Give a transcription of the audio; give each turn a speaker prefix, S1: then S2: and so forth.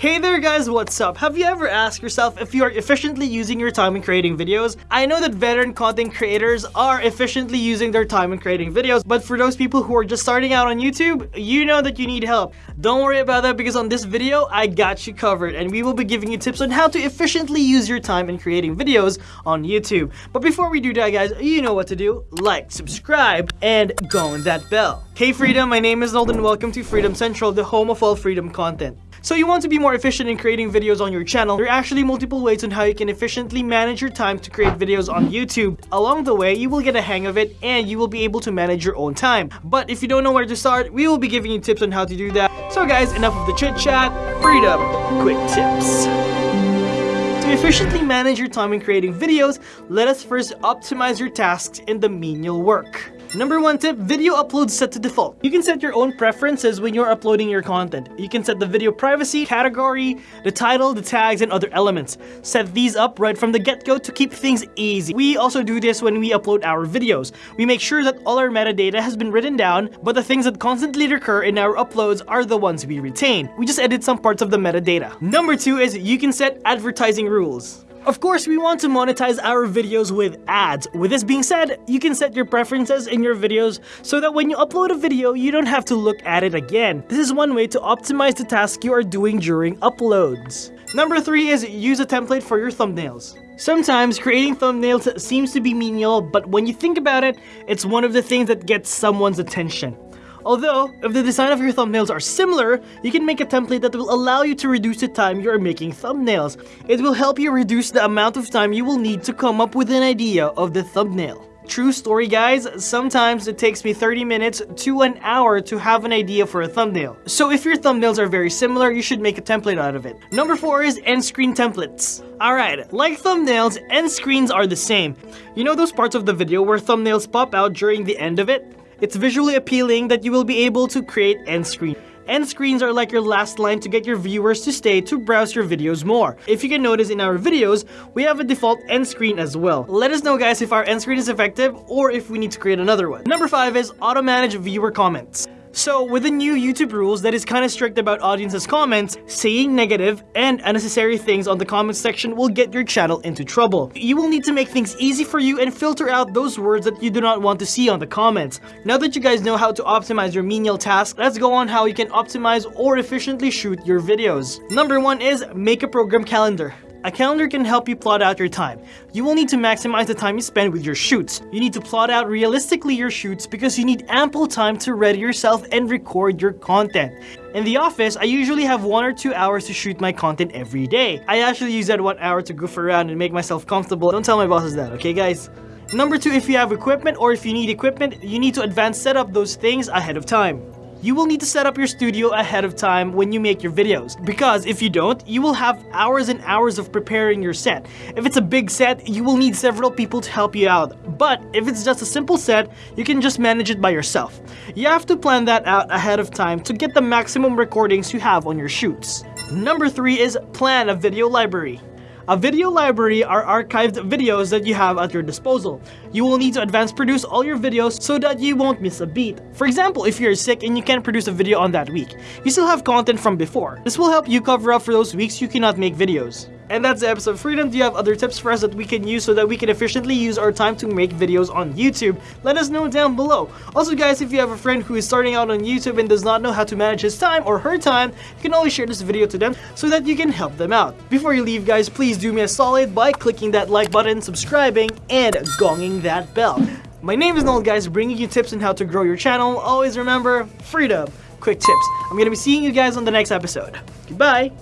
S1: Hey there guys, what's up? Have you ever asked yourself if you are efficiently using your time in creating videos? I know that veteran content creators are efficiently using their time in creating videos, but for those people who are just starting out on YouTube, you know that you need help. Don't worry about that because on this video, I got you covered and we will be giving you tips on how to efficiently use your time in creating videos on YouTube. But before we do that guys, you know what to do. Like, subscribe, and go on that bell. Hey Freedom, my name is Noel welcome to Freedom Central, the home of all freedom content. So you want to be more efficient in creating videos on your channel, there are actually multiple ways on how you can efficiently manage your time to create videos on YouTube. Along the way, you will get a hang of it and you will be able to manage your own time. But if you don't know where to start, we will be giving you tips on how to do that. So guys, enough of the chit chat, freedom, quick tips. To efficiently manage your time in creating videos, let us first optimize your tasks in the menial work. Number one tip, video upload set to default. You can set your own preferences when you're uploading your content. You can set the video privacy, category, the title, the tags, and other elements. Set these up right from the get-go to keep things easy. We also do this when we upload our videos. We make sure that all our metadata has been written down, but the things that constantly recur in our uploads are the ones we retain. We just edit some parts of the metadata. Number two is you can set advertising rules. Of course, we want to monetize our videos with ads. With this being said, you can set your preferences in your videos so that when you upload a video, you don't have to look at it again. This is one way to optimize the task you are doing during uploads. Number 3 is use a template for your thumbnails. Sometimes creating thumbnails seems to be menial, but when you think about it, it's one of the things that gets someone's attention. Although, if the design of your thumbnails are similar, you can make a template that will allow you to reduce the time you are making thumbnails. It will help you reduce the amount of time you will need to come up with an idea of the thumbnail. True story guys, sometimes it takes me 30 minutes to an hour to have an idea for a thumbnail. So if your thumbnails are very similar, you should make a template out of it. Number 4 is end screen templates. Alright, like thumbnails, end screens are the same. You know those parts of the video where thumbnails pop out during the end of it? It's visually appealing that you will be able to create end screen. End screens are like your last line to get your viewers to stay to browse your videos more. If you can notice in our videos, we have a default end screen as well. Let us know guys if our end screen is effective or if we need to create another one. Number 5 is auto manage viewer comments. So with the new YouTube rules that is kinda strict about audience's comments, saying negative and unnecessary things on the comments section will get your channel into trouble. You will need to make things easy for you and filter out those words that you do not want to see on the comments. Now that you guys know how to optimize your menial tasks, let's go on how you can optimize or efficiently shoot your videos. Number one is make a program calendar. A calendar can help you plot out your time. You will need to maximize the time you spend with your shoots. You need to plot out realistically your shoots because you need ample time to ready yourself and record your content. In the office, I usually have one or two hours to shoot my content every day. I actually use that one hour to goof around and make myself comfortable. Don't tell my bosses that, okay guys? Number two, if you have equipment or if you need equipment, you need to advance set up those things ahead of time you will need to set up your studio ahead of time when you make your videos. Because if you don't, you will have hours and hours of preparing your set. If it's a big set, you will need several people to help you out. But if it's just a simple set, you can just manage it by yourself. You have to plan that out ahead of time to get the maximum recordings you have on your shoots. Number 3 is plan a video library. A video library are archived videos that you have at your disposal. You will need to advance produce all your videos so that you won't miss a beat. For example, if you're sick and you can't produce a video on that week, you still have content from before. This will help you cover up for those weeks you cannot make videos. And that's the episode Freedom. Do you have other tips for us that we can use so that we can efficiently use our time to make videos on YouTube? Let us know down below. Also guys, if you have a friend who is starting out on YouTube and does not know how to manage his time or her time, you can always share this video to them so that you can help them out. Before you leave guys, please do me a solid by clicking that like button, subscribing, and gonging that bell. My name is Noel guys, bringing you tips on how to grow your channel. Always remember, freedom, quick tips. I'm gonna be seeing you guys on the next episode. Goodbye!